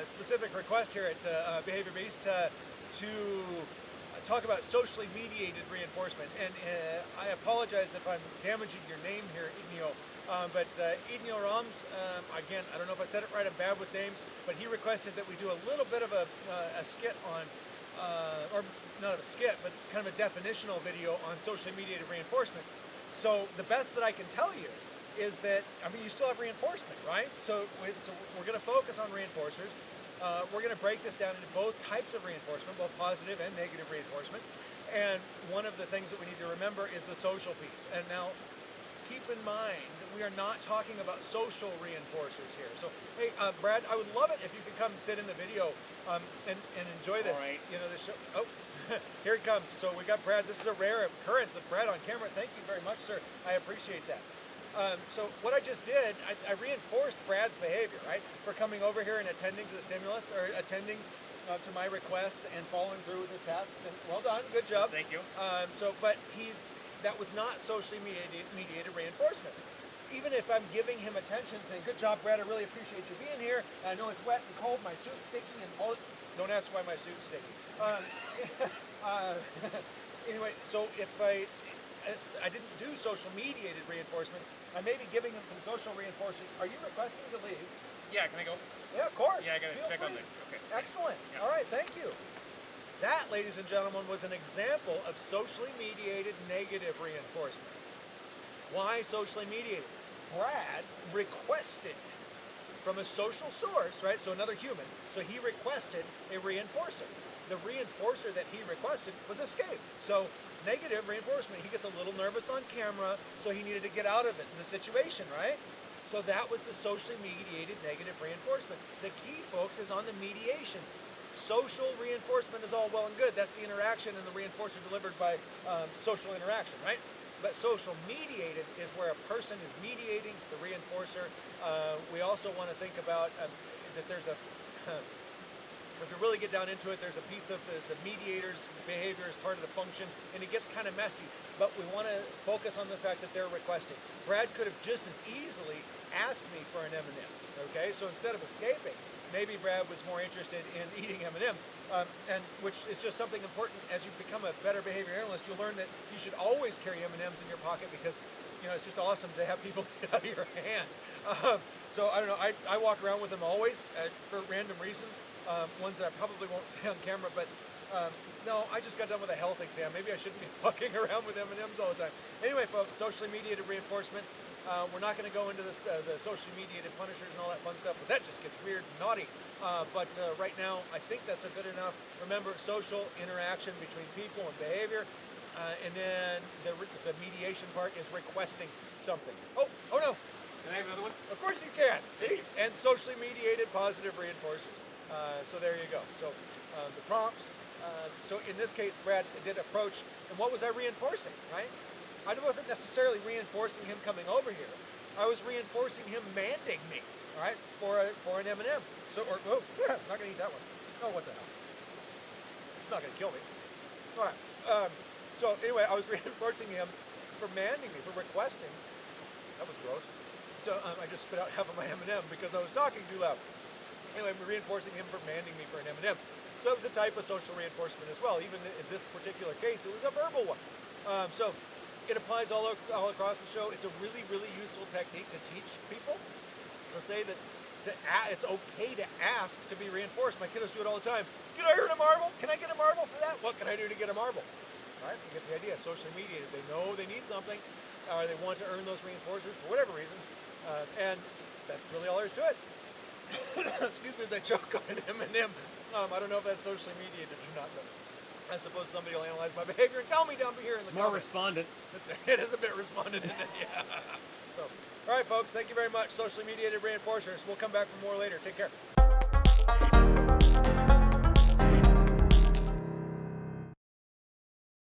a specific request here at uh, Behavior Beast uh, to talk about socially mediated reinforcement. And uh, I apologize if I'm damaging your name here, Ignio. Um, but uh, Ignio Rams, um, again, I don't know if I said it right, I'm bad with names, but he requested that we do a little bit of a, uh, a skit on, uh, or not a skit, but kind of a definitional video on socially mediated reinforcement. So the best that I can tell you is that, I mean, you still have reinforcement, right? So, we, so we're going to focus on reinforcers. Uh, we're going to break this down into both types of reinforcement, both positive and negative reinforcement. And one of the things that we need to remember is the social piece. And now, keep in mind that we are not talking about social reinforcers here. So, hey, uh, Brad, I would love it if you could come sit in the video um, and, and enjoy this. All right. You know, this show. Oh, here it comes. So we got Brad. This is a rare occurrence of Brad on camera. Thank you very much, sir. I appreciate that. Um, so what I just did, I, I, reinforced Brad's behavior, right? For coming over here and attending to the stimulus, or attending uh, to my requests and following through with his tasks. And well done, good job. Thank you. Um, so, but he's that was not socially mediated, mediated reinforcement. Even if I'm giving him attention, saying, "Good job, Brad. I really appreciate you being here. I know it's wet and cold. My suit's sticky, and all." Don't ask why my suit's sticky. Um, uh, anyway, so if I I didn't do social mediated reinforcement. I may be giving them some social reinforcement. Are you requesting to leave? Yeah, can I go? Yeah, of course. Yeah, I gotta Feel check free. on the, okay. Excellent. Yeah. All right, thank you. That, ladies and gentlemen, was an example of socially mediated negative reinforcement. Why socially mediated? Brad requested from a social source, right? So another human. So he requested a reinforcer. The reinforcer that he requested was escape. So negative reinforcement. He gets a little nervous on camera, so he needed to get out of it, in the situation, right? So that was the socially mediated negative reinforcement. The key, folks, is on the mediation. Social reinforcement is all well and good. That's the interaction and the reinforcer delivered by um, social interaction, right? But social mediated is where a person is mediating the reinforcer. Uh, we also want to think about um, that there's a if you really get down into it, there's a piece of the, the mediator's behavior as part of the function, and it gets kind of messy. But we want to focus on the fact that they're requesting. Brad could have just as easily asked me for an M&M, okay? So instead of escaping, maybe Brad was more interested in eating M&Ms, um, and which is just something important as you become a better behavior analyst. You'll learn that you should always carry M&Ms in your pocket because you know it's just awesome to have people get out of your hand. Um, so I don't know. I, I walk around with them always uh, for random reasons um, ones that I probably won't say on camera, but um, no, I just got done with a health exam. Maybe I shouldn't be fucking around with M&Ms all the time. Anyway, folks, socially mediated reinforcement. Uh, we're not going to go into this, uh, the socially mediated punishers and all that fun stuff, but that just gets weird and naughty. Uh, but uh, right now, I think that's a good enough. Remember, social interaction between people and behavior. Uh, and then the, the mediation part is requesting something. Oh, oh no. Can I have another one? Of course you can. See? And socially mediated positive reinforcers. Uh, so there you go. So uh, the prompts. Uh, so in this case, Brad did approach, and what was I reinforcing, right? I wasn't necessarily reinforcing him coming over here. I was reinforcing him manding me, all right, for a, for an M&M. So, or, oh, yeah, not gonna eat that one. Oh, what the hell? It's not gonna kill me. All right. Um, so anyway, I was reinforcing him for manding me, for requesting. That was gross. So um, I just spit out half of my M&M because I was talking too loud. Anyway, I'm reinforcing him for manding me for an M&M. So it was a type of social reinforcement as well. Even in this particular case, it was a verbal one. Um, so it applies all, all across the show. It's a really, really useful technique to teach people to say that to it's okay to ask to be reinforced. My kiddos do it all the time. Can I earn a marble? Can I get a marble for that? What can I do to get a marble? Right? You get the idea. Socially mediated. They know they need something, or they want to earn those reinforcers for whatever reason, uh, and that's really all there is to it. excuse me as I choke on an M&M. Um, I don't know if that's socially mediated or not, but I suppose somebody will analyze my behavior and tell me down here in the it's more respondent. It's, it is a bit respondent, isn't it? Yeah. So, all right, folks, thank you very much. Socially mediated reinforcers. We'll come back for more later. Take care.